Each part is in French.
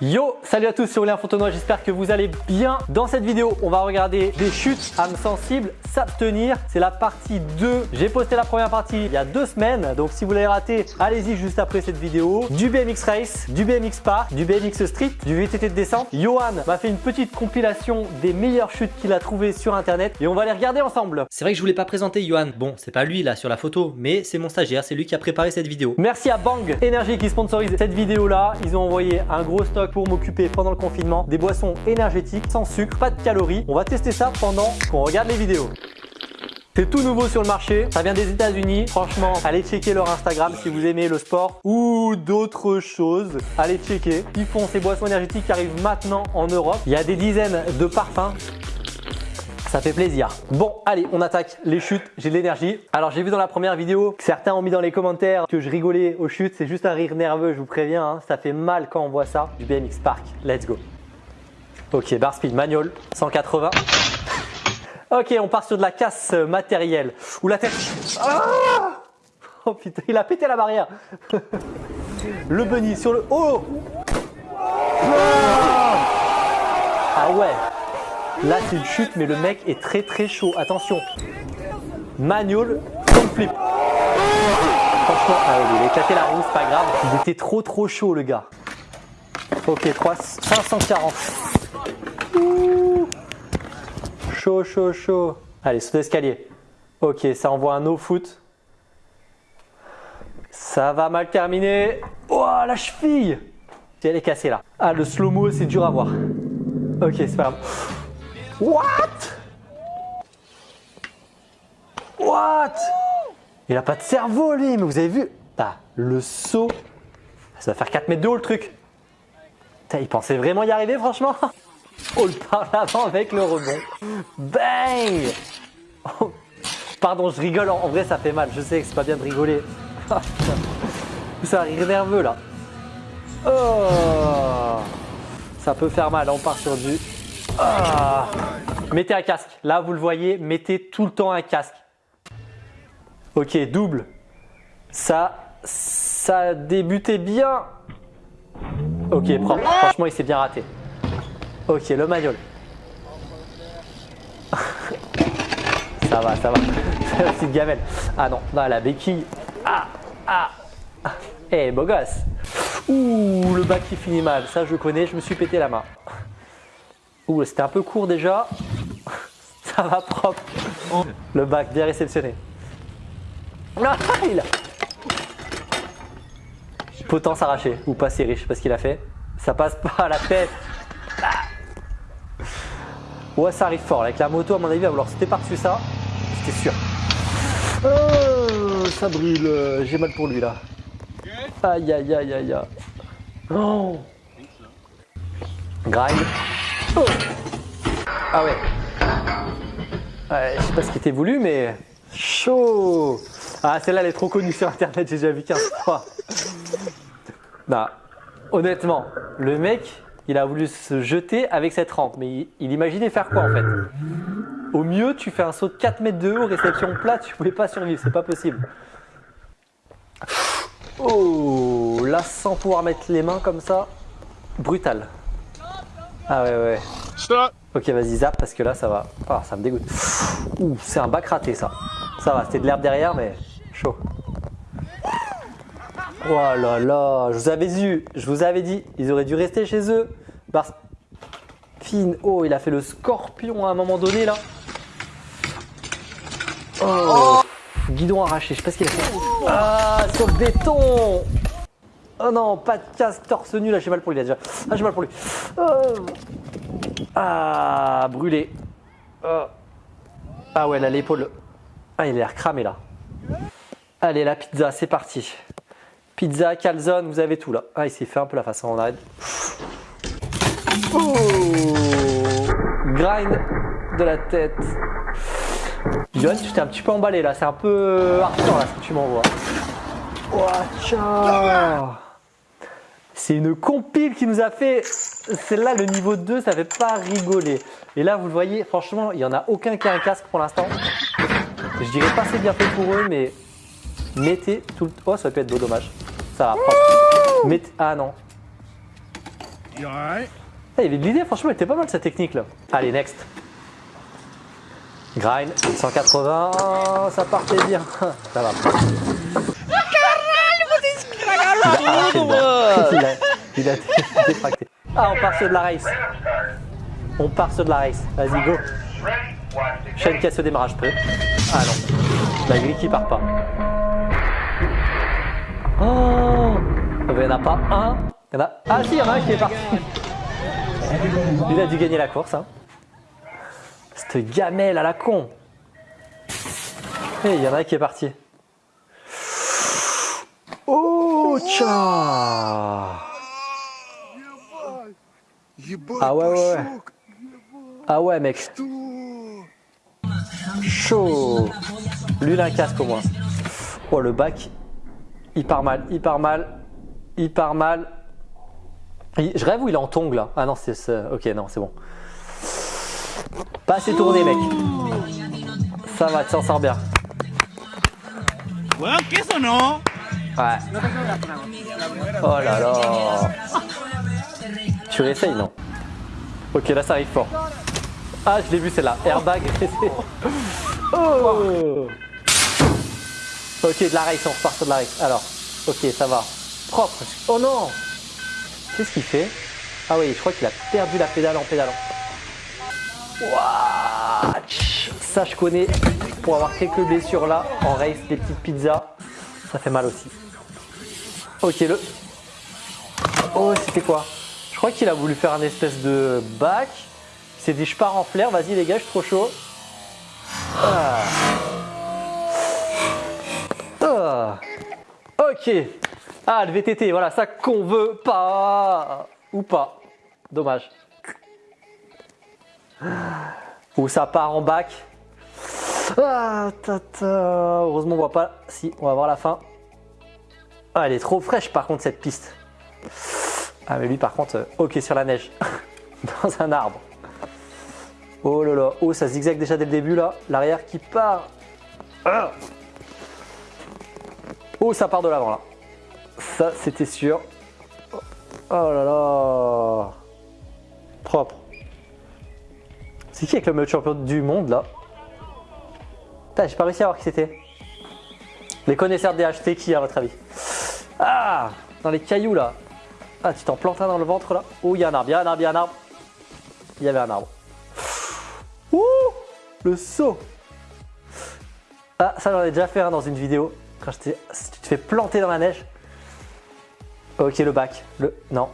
Yo, salut à tous, c'est Aurélien Fontenoy, j'espère que vous allez bien. Dans cette vidéo, on va regarder des chutes, âmes sensibles, s'abstenir. C'est la partie 2. J'ai posté la première partie il y a deux semaines, donc si vous l'avez raté, allez-y juste après cette vidéo. Du BMX Race, du BMX Park, du BMX Street, du VTT de descente. Johan m'a fait une petite compilation des meilleures chutes qu'il a trouvées sur internet et on va les regarder ensemble. C'est vrai que je voulais pas présenter Johan. Bon, c'est pas lui là sur la photo, mais c'est mon stagiaire, c'est lui qui a préparé cette vidéo. Merci à Bang Energy qui sponsorise cette vidéo là. Ils ont envoyé un gros stock pour m'occuper pendant le confinement des boissons énergétiques sans sucre, pas de calories. On va tester ça pendant qu'on regarde les vidéos. C'est tout nouveau sur le marché, ça vient des états unis Franchement, allez checker leur Instagram si vous aimez le sport ou d'autres choses. Allez checker. Ils font ces boissons énergétiques qui arrivent maintenant en Europe. Il y a des dizaines de parfums ça fait plaisir. Bon, allez, on attaque les chutes. J'ai de l'énergie. Alors, j'ai vu dans la première vidéo que certains ont mis dans les commentaires que je rigolais aux chutes. C'est juste un rire nerveux, je vous préviens. Hein. Ça fait mal quand on voit ça. Du BMX Park. Let's go. Ok, bar speed manual, 180. Ok, on part sur de la casse matérielle. Ou la tête. Ah oh putain, il a pété la barrière. le bunny sur le. Oh Ah ouais Là, c'est une chute, mais le mec est très très chaud. Attention. Manual, front flip. Franchement, ah, il a éclaté la roue, pas grave. Il était trop trop chaud, le gars. Ok, 3, 540. Chaud, chaud, chaud. Allez, saut d'escalier. Ok, ça envoie un no foot. Ça va mal terminer. Oh, la cheville Elle est cassée là. Ah, le slow-mo, c'est dur à voir. Ok, c'est pas grave. What? What? Il a pas de cerveau lui, mais vous avez vu? Bah, le saut, ça va faire 4 mètres de haut le truc. il pensait vraiment y arriver franchement Oh le par l'avant avec le rebond. Bang oh. Pardon, je rigole, en vrai ça fait mal, je sais que c'est pas bien de rigoler. ça rire nerveux là. Oh Ça peut faire mal, on part sur du ah. Mettez un casque. Là, vous le voyez, mettez tout le temps un casque. Ok, double. Ça, ça a débuté bien. Ok, propre. Franchement, il s'est bien raté. Ok, le manual. ça va, ça va. C'est la petite gamelle. Ah non, non, la béquille. Ah, ah. Eh, beau gosse. Ouh, le bac qui finit mal. Ça, je connais, je me suis pété la main. Ouh, c'était un peu court déjà. Ça va propre. Le bac bien réceptionné. Ah, il a... Potence arrachée ou pas serré, je sais pas ce qu'il a fait. Ça passe pas à la tête. Ah. Ouais, ça arrive fort. Avec la moto, à mon avis, il va vouloir par-dessus ça. C'était sûr. Oh, ça brûle. J'ai mal pour lui là. Aïe, aïe, aïe, aïe, aïe. Oh. Grind. Ah ouais. ouais. Je sais pas ce qui était voulu, mais chaud. Ah, celle-là, elle est trop connue sur Internet, j'ai déjà vu 15 fois. bah, honnêtement, le mec, il a voulu se jeter avec cette rampe, mais il, imaginait faire quoi en fait? Au mieux, tu fais un saut de 4 mètres de haut, réception plate, tu pouvais pas survivre, c'est pas possible. Oh, là, sans pouvoir mettre les mains comme ça, brutal. Ah ouais, ouais. Ok, vas-y, zap, parce que là, ça va. Ah, ça me dégoûte. Ouh, c'est un bac raté, ça. Ça va, c'était de l'herbe derrière, mais chaud. Oh là là, je vous avais dit, je vous avais dit, ils auraient dû rester chez eux. Parce... Fine, oh, il a fait le scorpion à un moment donné, là. Oh, guidon arraché, je sais pas ce qu'il a fait. Ah, sur le béton Oh non, pas de casque torse nu là, j'ai mal pour lui là déjà. Ah, j'ai mal pour lui. Oh. Ah, brûlé. Oh. Ah ouais, là, l'épaule. Ah, il a l'air cramé là. Allez, la pizza, c'est parti. Pizza, calzone, vous avez tout là. Ah, il s'est fait un peu la façon, on arrête. Oh Grind de la tête. John, tu t'es un petit peu emballé là, c'est un peu hardcore là ce que tu m'envoies. Oh, c'est une compile qui nous a fait, celle-là, le niveau 2, ça fait pas rigoler. Et là, vous le voyez, franchement, il n'y en a aucun qui a un casque pour l'instant. Je dirais pas c'est bien fait pour eux, mais mettez tout le... Oh, ça peut être beau, dommage. Ça va. Mettez... Ah non. Il y avait de l'idée, franchement, elle était pas mal cette technique là. Allez, next. Grind, 180, oh, ça partait bien. Ça va. Il a arraché le bras. Il a. Ah, on part sur de la race. On part sur de la race. Vas-y, go. Chaîne casse au démarrage prêt. Ah non. La grille qui part pas. Oh Il n'y en a pas un. Il y en a... Ah si, il y en a un qui est parti. Il a dû gagner la course. Hein. Cette gamelle à la con. Et il y en a un qui est parti. Tcha Ah ouais, ouais, ouais. Ah ouais, mec. Chaud. Lui, il a un casque au moins. Oh, le bac. Il part mal, il part mal. Il part mal. Il- Je rêve où il est en tongue là. Ah non, c'est. Ok, non, c'est bon. Pas assez tourné, mec. Ça va, tu s'en sors bien. Bueno, ¿qué eso no? Ouais. Oh là là. Tu réessayes, non Ok, là ça arrive fort. Ah, je l'ai vu celle-là. Airbag. oh Ok, de la race, on repart sur de la race. Alors, ok, ça va. Propre. Oh non Qu'est-ce qu'il fait? Ah oui, je crois qu'il a perdu la pédale en pédalant. Tch. Ça, je connais. Pour avoir quelques blessures là, en race, des petites pizzas, ça fait mal aussi. Ok, le. Oh, c'était quoi Je crois qu'il a voulu faire un espèce de bac. Il s'est dit, je pars en flair, vas-y les gars, je suis trop chaud. Ah. Ah. Ok. Ah, le VTT, voilà, ça qu'on veut pas. Ou pas. Dommage. Ou ça part en bac. Ah, tata. Heureusement, on voit pas. Si, on va voir la fin. Ah, elle est trop fraîche par contre cette piste. Ah, mais lui par contre, euh, ok sur la neige. Dans un arbre. Oh là là. Oh, ça zigzague déjà dès le début là. L'arrière qui part. Ah. Oh, ça part de l'avant là. Ça, c'était sûr. Oh là là. Propre. C'est qui avec le meilleur champion du monde là? Putain, j'ai pas réussi à voir qui c'était. Les connaisseurs DHT, qui à votre avis? Ah Dans les cailloux là. Ah, tu t'en plantes un dans le ventre là. Oh, il y a un arbre, il y a un arbre, il y a un arbre. Il y avait un arbre. Ouh Le saut Ah, ça j'en ai déjà fait un dans une vidéo. Quand j'étais. Si tu te fais planter dans la neige. Ok, le bac. Le. Non.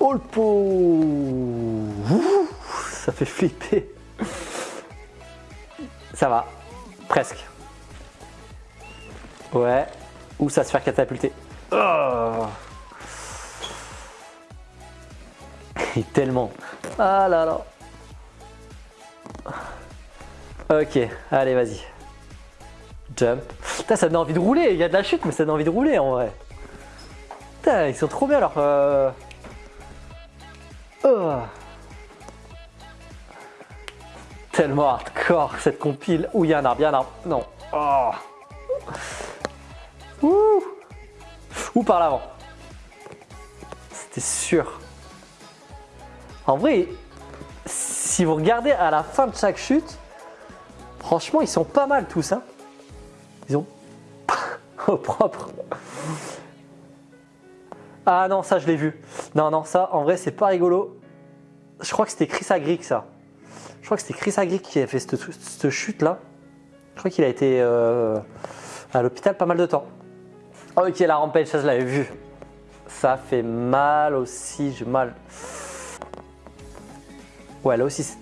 Oh le pot Ça fait flipper. Ça va. Presque. Ouais. Ou ça se faire catapulter. Oh. Et tellement. Ah là là. Ok, allez, vas-y. Jump. Putain, ça donne envie de rouler. Il y a de la chute, mais ça donne envie de rouler en vrai. Putain, ils sont trop bien alors. Euh... oh. Tellement hardcore cette compile. Ouh, il y a un arbre, il y a un arbre. Non. Oh. Ouh. Ou par l'avant. C'était sûr. En vrai, si vous regardez à la fin de chaque chute, franchement, ils sont pas mal tous. Hein. Ils ont au propre. Ah non, ça je l'ai vu. Non, non, ça en vrai, c'est pas rigolo. Je crois que c'était Chris Agric ça. Je crois que c'était Chris Agric qui a fait cette, chute là. Je crois qu'il a été euh, à l'hôpital pas mal de temps. Ok, la rampage, ça je l'avais vu. Ça fait mal aussi, j'ai mal. Ouais, là aussi c'est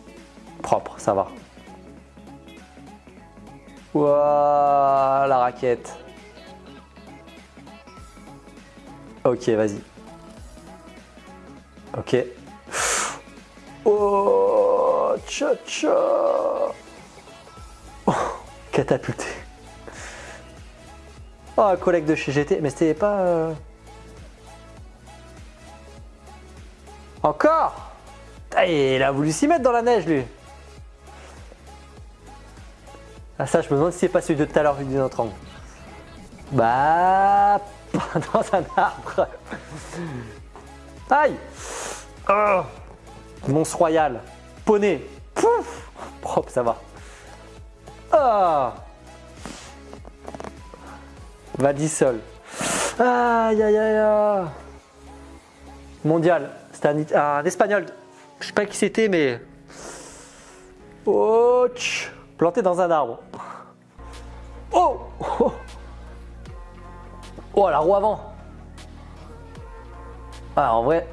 propre, ça va. Ouah, la raquette. Ok, vas-y. Ok. Oh, tcha tcha. Oh, catapulté. Oh, un collègue de chez GT, mais c'était pas. euh, Encore Ah, Il a voulu s'y mettre dans la neige, lui. Ah, ça, je me demande si c'est pas celui de tout à l'heure vu d'une autre angle. Bah. Dans un arbre. Aïe Oh Mons Royal. Poney. Pouf Propre, ça va. Ah Vadisol. Aïe aïe aïe Mondial. C'était un, espagnol. Je sais pas qui c'était, mais. Oh Planté dans un arbre. Oh Oh, oh la roue avant. Ah, en vrai,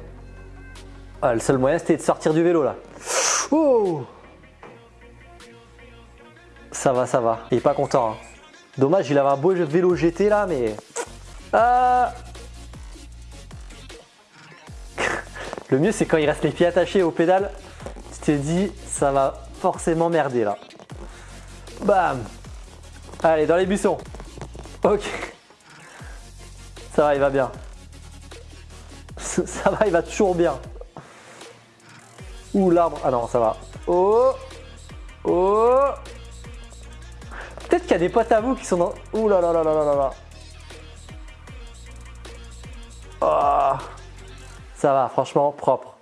ah, le seul moyen c'était de sortir du vélo là. Oh Ça va, ça va. Il est pas content. Hein. Dommage, il avait un beau vélo GT là, mais. Ah Le mieux c'est quand il reste les pieds attachés au pédale. Tu t'es dit, ça va forcément merder là. Bam Allez, dans les buissons. Ok. Ça va, il va bien. Ça va, il va toujours bien. Ouh, l'arbre. Ah non, ça va. Oh Oh Peut-être qu'il y a des potes à vous qui sont dans... Ouh là là là là là là Oh Ça va, franchement, propre.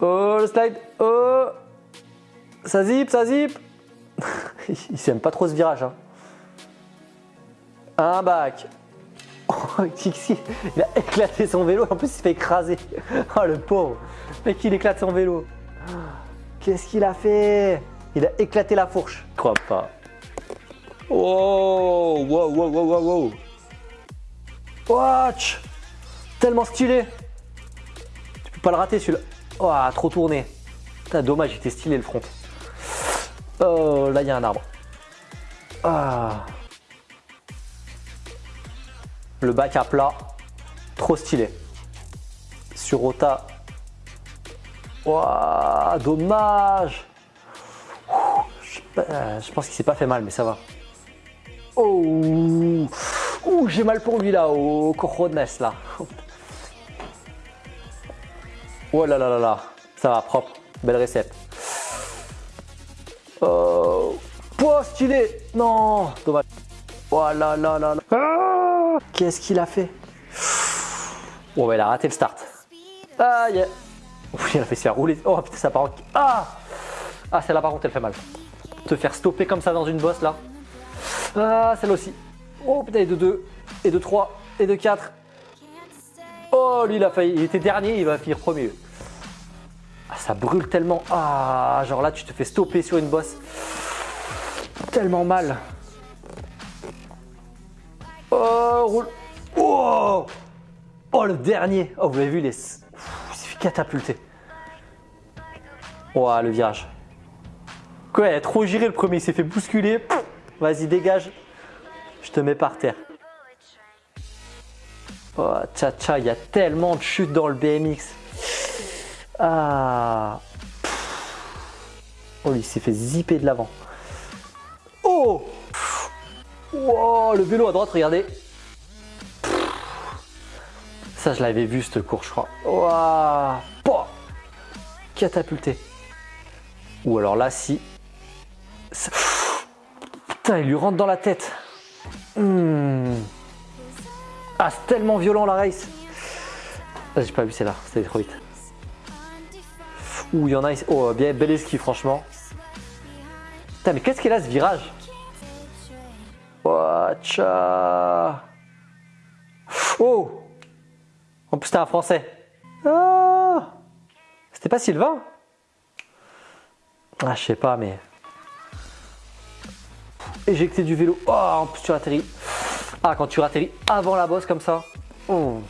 Oh, le slide Oh Ça zip, ça zip Il s'aime pas trop ce virage. Hein. Un bac il a éclaté son vélo, en plus il se fait écraser. Oh le pauvre, mec il éclate son vélo. Qu'est-ce qu'il a fait? Il a éclaté la fourche. Je crois pas. Oh, wow, wow, wow, wow, wow. Watch Tellement stylé. Tu peux pas le rater celui-là. Oh, trop tourné. Putain, dommage, il était stylé le front. Oh, là il y a un arbre. Ah. Le bac à plat, trop stylé. Sur Rota, Waouh, dommage. Je, pense qu'il s'est pas fait mal, mais ça va. Oh, j'ai mal pour lui là, au Corones là. Oh là là là là, ça va, propre, belle récepte. Oh, stylé, non, dommage. Oh là là là là. Ah Qu'est-ce qu'il a fait? Oh, bah, il a raté le start. Ah, yeah. il a fait se faire rouler. Oh putain, ça part Ah Ah, celle-là par contre, elle fait mal. Te faire stopper comme ça dans une bosse là. Ah, celle-là aussi. Oh putain, et de 2, et de 3, et de 4. Oh, lui, il a failli. Il était dernier, il va finir premier. Ah, ça brûle tellement. Ah, genre là, tu te fais stopper sur une bosse. Tellement mal. Oh, roule. Oh, oh le dernier. Oh, vous l'avez vu, les... il s'est fait catapulter. Oh, le virage. Quoi, il a trop giré le premier, il s'est fait bousculer. Vas-y, dégage. Je te mets par terre. Oh, tcha tcha, il y a tellement de chutes dans le BMX. Ah. Oh, il s'est fait zipper de l'avant. Oh Wow, le vélo à droite, regardez. Ça, je l'avais vu, cette course, je crois. Wow. Catapulté. Ou alors là, si... Putain, il lui rentre dans la tête. Hmm. Ah, c'est tellement violent la race. Ah, j'ai pas vu celle-là, c'était trop vite. Ouh, il y en a ici. Oh, bien bel esquive, franchement. Putain, mais qu'est-ce qu'il a ce virage? Watcha Oh En plus, c'était un français. Ah C'était pas Sylvain? Ah, je sais pas, mais. Éjecter du vélo. Oh, en plus, tu atterris. Ah, quand tu atterris avant la bosse comme ça. Oh.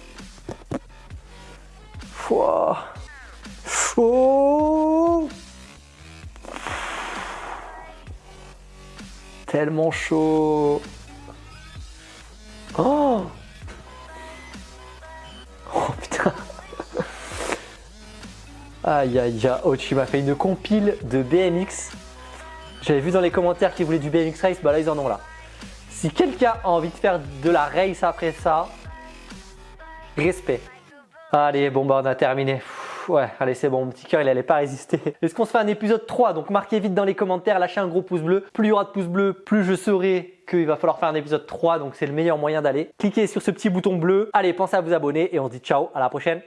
Oh tellement chaud. Oh Oh putain Aïe aïe aïe, oh, tu m'as fait une compile de BMX. J'avais vu dans les commentaires qu'ils voulaient du BMX Race, bah là ils en ont là. Si quelqu'un a envie de faire de la race après ça, respect. Allez, bon bah on a terminé. ouais, allez c'est bon, mon petit cœur il allait pas résister. Est-ce qu'on se fait un épisode 3 Donc marquez vite dans les commentaires, lâchez un gros pouce bleu. Plus il y aura de pouces bleus, plus je saurai qu'il va falloir faire un épisode 3, donc c'est le meilleur moyen d'aller. Cliquez sur ce petit bouton bleu. Allez, pensez à vous abonner et on se dit ciao, à la prochaine.